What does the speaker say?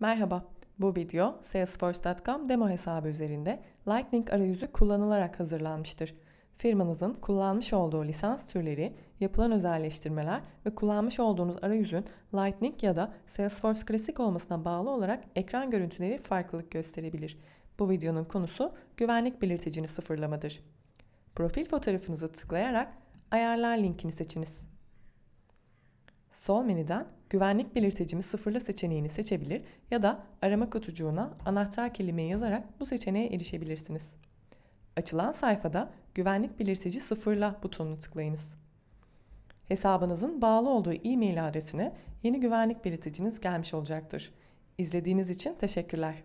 Merhaba, bu video Salesforce.com demo hesabı üzerinde Lightning arayüzü kullanılarak hazırlanmıştır. Firmanızın kullanmış olduğu lisans türleri, yapılan özelleştirmeler ve kullanmış olduğunuz arayüzün Lightning ya da Salesforce Classic olmasına bağlı olarak ekran görüntüleri farklılık gösterebilir. Bu videonun konusu güvenlik belirticini sıfırlamadır. Profil fotoğrafınızı tıklayarak Ayarlar linkini seçiniz. Sol menüden güvenlik belirticimi sıfırla seçeneğini seçebilir ya da arama kutucuğuna anahtar kelimeyi yazarak bu seçeneğe erişebilirsiniz. Açılan sayfada güvenlik belirtici sıfırla butonunu tıklayınız. Hesabınızın bağlı olduğu e-mail adresine yeni güvenlik belirticiniz gelmiş olacaktır. İzlediğiniz için teşekkürler.